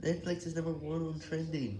Netflix is number one on trending.